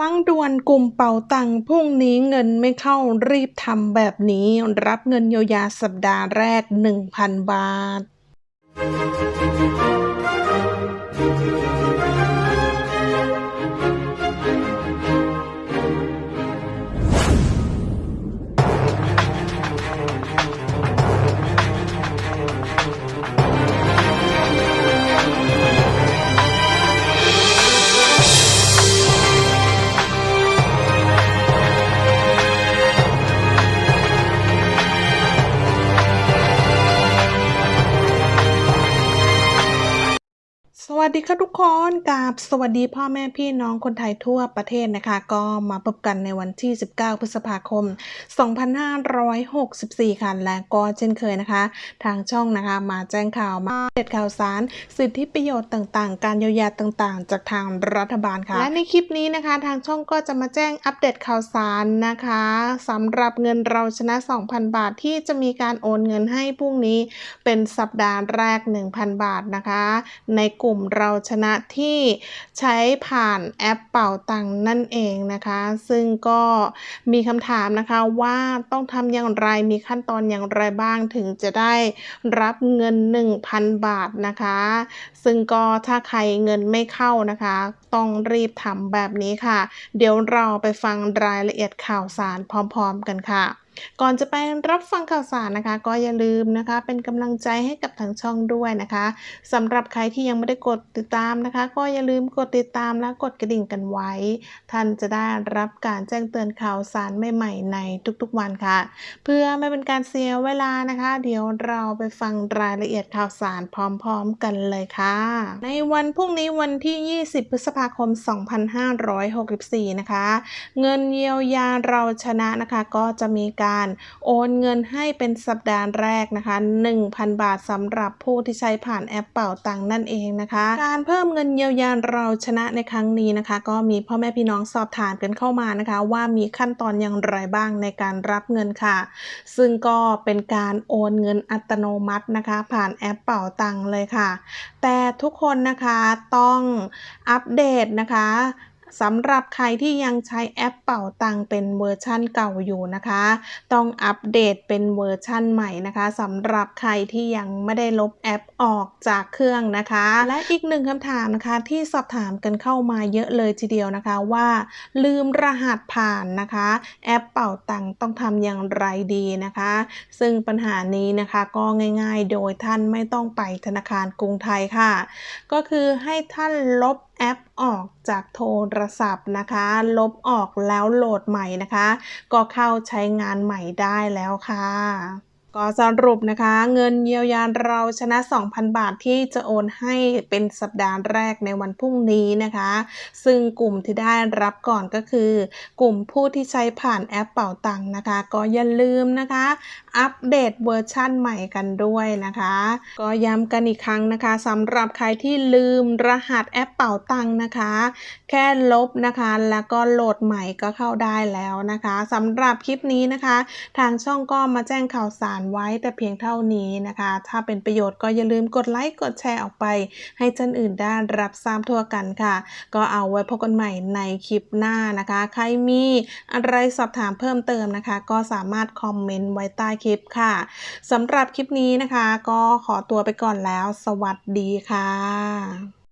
ฟังด่วนกลุ่มเป๋าตังพรุ่งนี้เงินไม่เข้ารีบทำแบบนี้รับเงินเยียวยาสัปดาห์แรก 1,000 บาท สวัสดีค่ะทุกคนกับสวัสดีพ่อแม่พี่น้องคนไทยทั่วประเทศนะคะ ก็มาพบกันในวันที่ 19 พฤษภาคม 2564 ค่ะ และก็เช่นเคยนะคะ ทางช่องนะคะมาแจ้งข่าวมาเด็ดข่าวสาร สิทธิประโยชน์ต่างๆ การเยียวยาต่างๆ จากทางรัฐบาลค่ะ และในคลิปนี้นะคะ ทางช่องก็จะมาแจ้งอัปเดตข่าวสารนะคะสำหรับเงินเราชนะ 2,000 บาทที่จะมีการโอนเงินให้พรุ่งนี้เป็นสัปดาห์แรก 1,000 บาทนะคะ ในกลุ่มเราชนะที่ใช้ผ่านแอปเป่าตังนั่นเองนะคะ ซึ่งก็มีคำถามนะคะว่าต้องทำอย่างไรมีขั้นตอนอย่างไรบ้างถึงจะได้รับเงิน 1,000 บาทนะคะ ซึ่งก็ถ้าใครเงินไม่เข้านะคะ ต้องรีบทำแบบนี้ค่ะ เดี๋ยวเราไปฟังรายละเอียดข่าวสารพร้อม ๆ กันค่ะ ก่อนจะไปรับฟังข่าวสารนะคะ ก็อย่าลืมนะคะ เป็นกำลังใจให้กับทางช่องด้วยนะคะสำหรับใครที่ยังไม่ได้กดติดตามนะคะ ก็อย่าลืมกดติดตามและกดกระดิ่งกันไว้ ท่านจะได้รับการแจ้งเตือนข่าวสารใหม่ๆในทุกๆวันค่ะ เพื่อไม่เป็นการเสียเวลานะคะ เดี๋ยวเราไปฟังรายละเอียดข่าวสารพร้อม ๆ กันเลยค่ะ ในวันพรุ่งนี้วันที่ 20 พฤษภาคม 2564 นะคะ เงินเยียวยาเราชนะนะคะ ก็จะมีการโอนเงินให้เป็นสัปดาห์แรกนะคะ 1,000 บาทสำหรับผู้ที่ใช้ผ่านแอปเป่าตังนั่นเองนะคะ การเพิ่มเงินเยียวยาเราชนะในครั้งนี้นะคะ ก็มีพ่อแม่พี่น้องสอบถามกันเข้ามานะคะ ว่ามีขั้นตอนอย่างไรบ้างในการรับเงินค่ะ ซึ่งก็เป็นการโอนเงินอัตโนมัตินะคะ ผ่านแอปเป่าตังเลยค่ะ แต่ทุกคนนะคะต้องอัปเดตนะคะ สำหรับใครที่ยังใช้แอปเป๋าตังเป็นเวอร์ชั่นเก่าอยู่นะคะ ต้องอัปเดตเป็นเวอร์ชั่นใหม่นะคะสำหรับใครที่ยังไม่ได้ลบแอปออกจากเครื่องนะคะ และอีกหนึ่งคำถามนะคะ ที่สอบถามกันเข้ามาเยอะเลยทีเดียวนะคะว่า ลืมรหัสผ่านนะคะ แอปเป๋าตังต้องทำอย่างไรดีนะคะ ซึ่งปัญหานี้นะคะก็ง่าย ๆ โดยท่านไม่ต้องไปธนาคารกรุงไทยค่ะ ก็คือให้ท่านลบแอปออกจากโทรศัพท์นะคะ ลบออกแล้วโหลดใหม่นะคะ ก็เข้าใช้งานใหม่ได้แล้วค่ะ ก็สรุปนะคะ เงินเยียวยาเราชนะ 2,000 บาทที่จะโอนให้เป็นสัปดาห์แรกในวันพรุ่งนี้นะคะ ซึ่งกลุ่มที่ได้รับก่อนก็คือ กลุ่มผู้ที่ใช้ผ่านแอปเป่าตังค์นะคะ ก็อย่าลืมนะคะ อัปเดตเวอร์ชั่นใหม่กันด้วยนะคะ ก็ย้ำกันอีกครั้งนะคะสำหรับใครที่ลืมรหัสแอปเป่าตังค์นะคะ แค่ลบนะคะแล้วก็โหลดใหม่ก็เข้าได้แล้วนะคะสำหรับคลิปนี้นะคะ ทางช่องก็มาแจ้งข่าวสารไว้แต่เพียงเท่านี้นะคะ ถ้าเป็นประโยชน์ก็อย่าลืมกดไลค์ กดแชร์ออกไป ให้ท่านอื่นได้รับทราบทั่วกันค่ะ ก็เอาไว้พบกันใหม่ในคลิปหน้านะคะ ใครมีอะไรสอบถามเพิ่มเติมนะคะ ก็สามารถคอมเมนต์ไว้ใต้คลิปค่ะสำหรับคลิปนี้นะคะ ก็ขอตัวไปก่อนแล้ว สวัสดีค่ะ